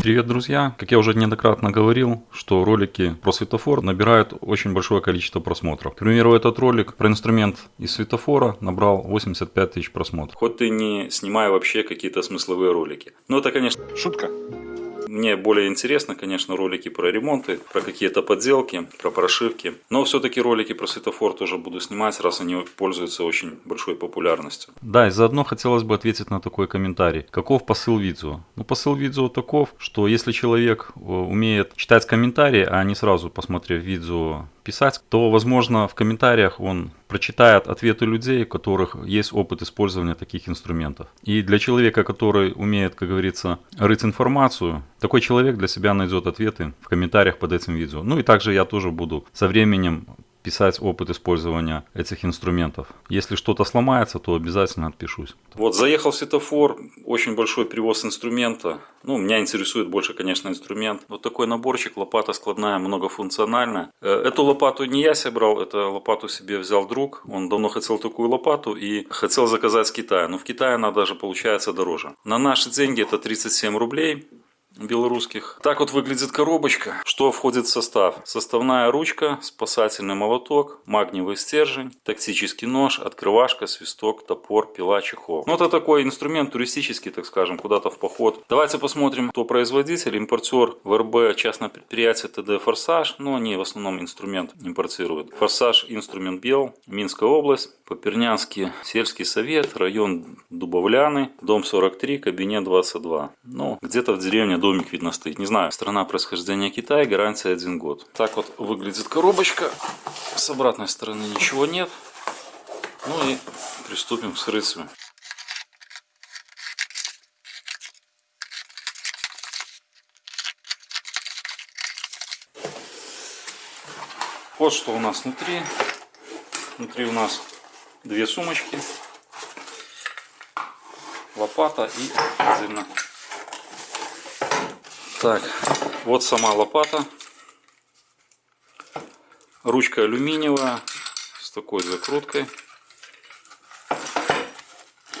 Привет, друзья! Как я уже неоднократно говорил, что ролики про светофор набирают очень большое количество просмотров. К примеру, этот ролик про инструмент из светофора набрал 85 тысяч просмотров. Хоть ты не снимай вообще какие-то смысловые ролики. Но это, конечно, Шутка. Мне более интересно, конечно, ролики про ремонты, про какие-то подделки, про прошивки. Но все-таки ролики про светофор тоже буду снимать, раз они пользуются очень большой популярностью. Да, и заодно хотелось бы ответить на такой комментарий. Каков посыл видео? Ну, посыл видео таков, что если человек э, умеет читать комментарии, а не сразу посмотрев видео писать, то, возможно, в комментариях он прочитает ответы людей, у которых есть опыт использования таких инструментов. И для человека, который умеет, как говорится, рыть информацию, такой человек для себя найдет ответы в комментариях под этим видео. Ну и также я тоже буду со временем писать опыт использования этих инструментов. Если что-то сломается, то обязательно отпишусь. Вот заехал в светофор, очень большой привоз инструмента. Ну, меня интересует больше, конечно, инструмент. Вот такой наборчик, лопата складная, многофункциональная. Э, Эту лопату не я собрал, эту лопату себе взял друг. Он давно хотел такую лопату и хотел заказать с Китая. Но в Китае она даже получается дороже. На наши деньги это 37 рублей белорусских. Так вот выглядит коробочка. Что входит в состав? Составная ручка, спасательный молоток, магниевый стержень, тактический нож, открывашка, свисток, топор, пила, чехол. Ну, это такой инструмент туристический, так скажем, куда-то в поход. Давайте посмотрим, кто производитель. Импортер ВРБ, частное предприятие ТД «Форсаж». Ну, они в основном инструмент импортируют. «Форсаж» инструмент Бел, Минская область, Попернянский сельский совет, район Дубовляны, дом 43, кабинет 22. Ну, где-то в деревне домик видно стоит. Не знаю, страна происхождения Китая, гарантия один год. Так вот выглядит коробочка. С обратной стороны ничего нет. Ну и приступим к вскрытию. Вот что у нас внутри. Внутри у нас две сумочки, лопата и отдельно. Так, вот сама лопата. Ручка алюминиевая с такой закруткой.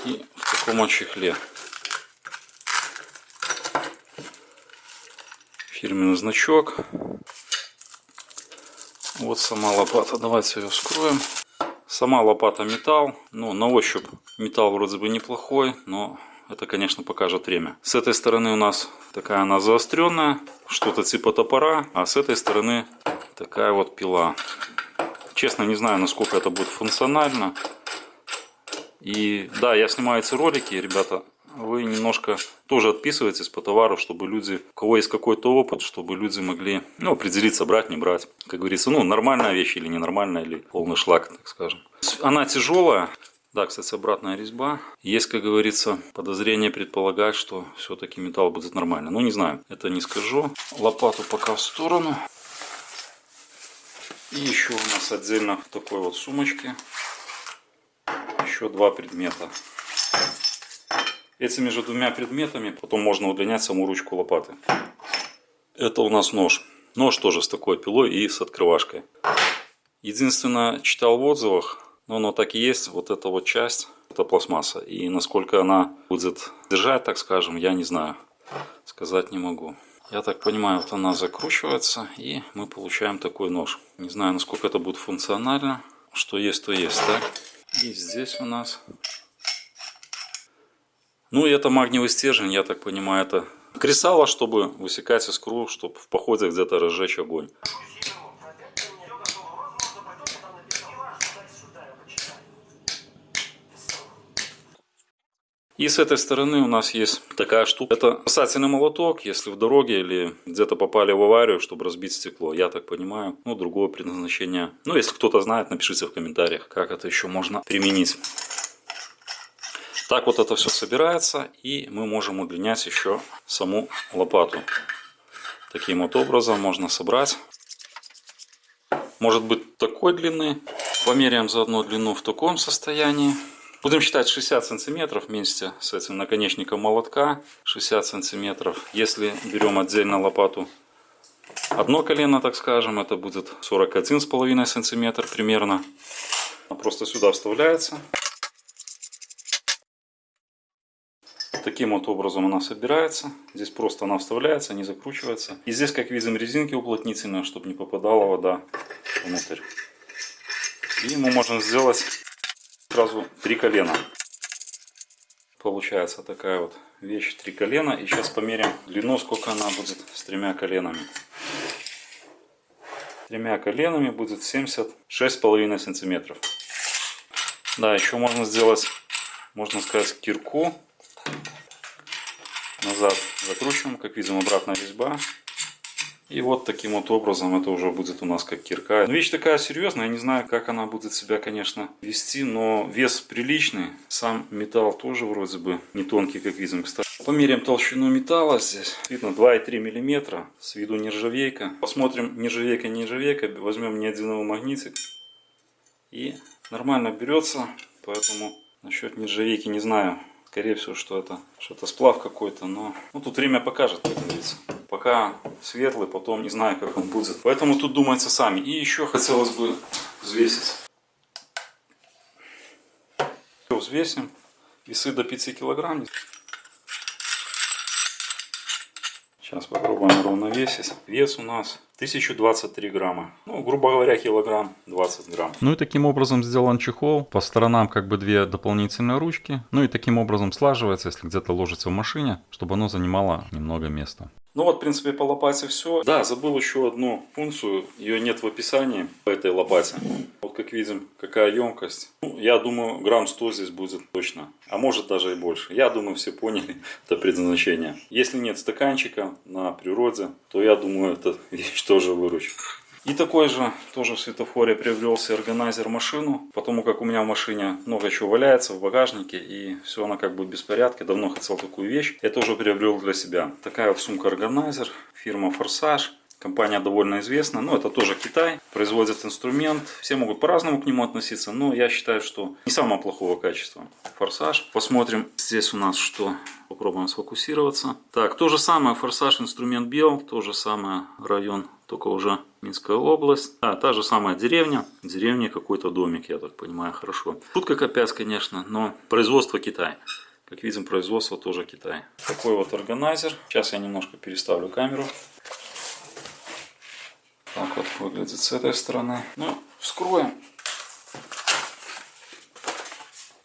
И в таком чехле. Фирменный значок. Вот сама лопата. Давайте ее вскроем. Сама лопата металл. Ну, на ощупь металл вроде бы неплохой, но это, конечно, покажет время. С этой стороны у нас такая она заостренная, что-то типа топора, а с этой стороны такая вот пила. Честно, не знаю, насколько это будет функционально. И да, я снимаю эти ролики, ребята, вы немножко тоже отписывайтесь по товару, чтобы люди, у кого есть какой-то опыт, чтобы люди могли ну, определиться, брать, не брать. Как говорится, ну, нормальная вещь или ненормальная, или полный шлак, так скажем. Она тяжелая. Да, кстати, обратная резьба. Есть, как говорится, подозрение предполагать, что все-таки металл будет нормально. Ну, не знаю, это не скажу. Лопату пока в сторону. И еще у нас отдельно в такой вот сумочке еще два предмета. Этими же двумя предметами потом можно удлинять саму ручку лопаты. Это у нас нож. Нож тоже с такой пилой и с открывашкой. Единственное, читал в отзывах, но оно так и есть, вот эта вот часть, это пластмасса. И насколько она будет держать, так скажем, я не знаю. Сказать не могу. Я так понимаю, вот она закручивается, и мы получаем такой нож. Не знаю, насколько это будет функционально. Что есть, то есть, так? И здесь у нас ну и это магниевый стержень, я так понимаю, это кресало, чтобы высекать искру, чтобы в походе где-то разжечь огонь. И с этой стороны у нас есть такая штука. Это касательный молоток, если в дороге или где-то попали в аварию, чтобы разбить стекло. Я так понимаю. Ну, другое предназначение. Ну, если кто-то знает, напишите в комментариях, как это еще можно применить. Так вот это все собирается, и мы можем удлинять еще саму лопату. Таким вот образом можно собрать. Может быть такой длины. Померяем заодно длину в таком состоянии. Будем считать 60 сантиметров вместе с этим наконечником молотка. 60 сантиметров. Если берем отдельно лопату одно колено, так скажем, это будет 41,5 сантиметр примерно. Просто сюда вставляется. Таким вот образом она собирается. Здесь просто она вставляется, не закручивается. И здесь, как видим, резинки уплотнительные, чтобы не попадала вода внутрь. И ему можно сделать сразу три колена. Получается такая вот вещь, три колена. И сейчас померим длину, сколько она будет с тремя коленами. Тремя коленами будет 76,5 сантиметров. Да, еще можно сделать, можно сказать, кирку. Назад закручиваем, как видим, обратная резьба. И вот таким вот образом это уже будет у нас как кирка. Вещь такая серьезная, я не знаю, как она будет себя, конечно, вести, но вес приличный. Сам металл тоже вроде бы не тонкий, как видим, кстати. Померяем толщину металла здесь. Видно 2,3 мм, с виду нержавейка. Посмотрим нержавейка, не нержавейка, возьмем неодиновый магнитик. И нормально берется, поэтому насчет нержавейки не знаю. Скорее всего, что это что-то сплав какой-то, но ну, тут время покажет, как говорится. Пока светлый, потом не знаю, как он будет. Поэтому тут думается сами. И еще хотелось бы взвесить. Все, взвесим. Весы до 5 килограмм. Сейчас попробуем равновесить. Вес у нас 1023 грамма. Ну, грубо говоря, килограмм 20 грамм. Ну и таким образом сделан чехол. По сторонам как бы две дополнительные ручки. Ну и таким образом слаживается, если где-то ложится в машине, чтобы оно занимало немного места. Ну вот, в принципе, по лопате все. Да, забыл еще одну функцию. Ее нет в описании по этой лопате. Вот как видим, какая емкость. Ну, я думаю, грамм 100 здесь будет точно. А может даже и больше. Я думаю, все поняли это предназначение. Если нет стаканчика на природе, то я думаю, эта вещь тоже выручит. И такой же, тоже в светофоре приобрелся органайзер машину, потому как у меня в машине много чего валяется в багажнике, и все она как бы в беспорядке. Давно хотел такую вещь, я тоже приобрел для себя. Такая вот сумка-органайзер, фирма Форсаж. Компания довольно известна, но это тоже Китай, производит инструмент. Все могут по-разному к нему относиться, но я считаю, что не самого плохого качества. Форсаж. Посмотрим здесь у нас что. Попробуем сфокусироваться. Так, то же самое, форсаж, инструмент Бел, то же самое, район, только уже Минская область. А, та же самая деревня. В деревне какой-то домик, я так понимаю, хорошо. Шутка капец, конечно, но производство Китай. Как видим, производство тоже Китай. Такой вот органайзер. Сейчас я немножко переставлю камеру. Так вот выглядит с этой стороны. Ну, вскроем.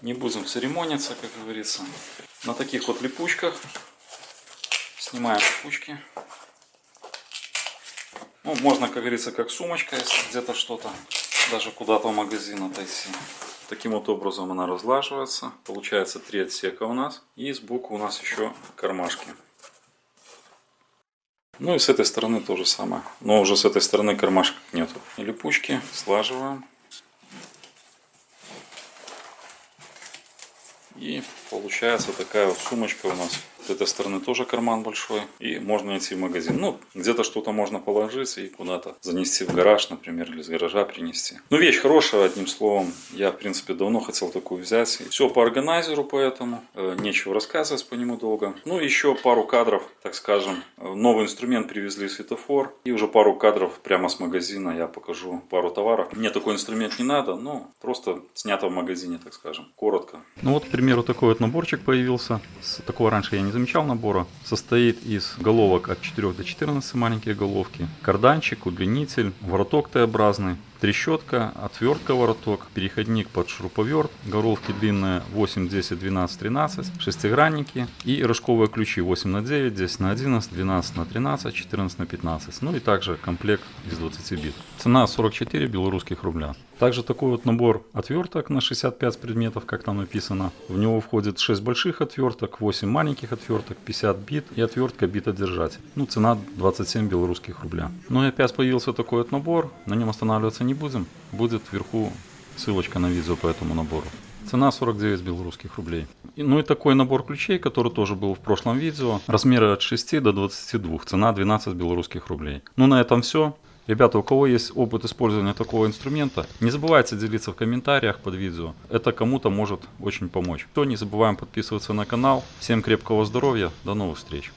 Не будем церемониться, как говорится. На таких вот липучках. Снимаем липучки. Ну, можно, как говорится, как сумочка, если где-то что-то, даже куда-то в магазин отойти. Таким вот образом она разлаживается. Получается три отсека у нас. И сбоку у нас еще кармашки. Ну и с этой стороны то же самое. Но уже с этой стороны кармашек нету. Липучки слаживаем. И получается такая вот сумочка у нас с этой стороны тоже карман большой. И можно идти в магазин. Ну, где-то что-то можно положить и куда-то занести в гараж, например, или из гаража принести. Ну, вещь хорошая, одним словом. Я, в принципе, давно хотел такую взять. Все по органайзеру, поэтому э, нечего рассказывать по нему долго. Ну, еще пару кадров, так скажем. Новый инструмент привезли, светофор. И уже пару кадров прямо с магазина я покажу пару товаров. Мне такой инструмент не надо, но просто снято в магазине, так скажем. Коротко. Ну вот, к примеру, такой вот наборчик появился. Такого раньше я не замечал набора. Состоит из головок от 4 до 14 маленькие головки, карданчик, удлинитель, вороток Т-образный, трещотка, отвертка вороток, переходник под шуруповерт, головки длинные 8, 10, 12, 13, шестигранники и рожковые ключи 8 на 9, 10 на 11, 12 на 13, 14 на 15. Ну и также комплект из 20 бит. Цена 44 белорусских рубля. Также такой вот набор отверток на 65 предметов, как там написано. В него входит 6 больших отверток, 8 маленьких отверток, 50 бит и отвертка битодержатель. Ну, цена 27 белорусских рубля. Ну и опять появился такой вот набор, на нем останавливаться не будем. Будет вверху ссылочка на видео по этому набору. Цена 49 белорусских рублей. Ну и такой набор ключей, который тоже был в прошлом видео. Размеры от 6 до 22. Цена 12 белорусских рублей. Ну на этом все. Ребята, у кого есть опыт использования такого инструмента, не забывайте делиться в комментариях под видео. Это кому-то может очень помочь. То не забываем подписываться на канал. Всем крепкого здоровья. До новых встреч.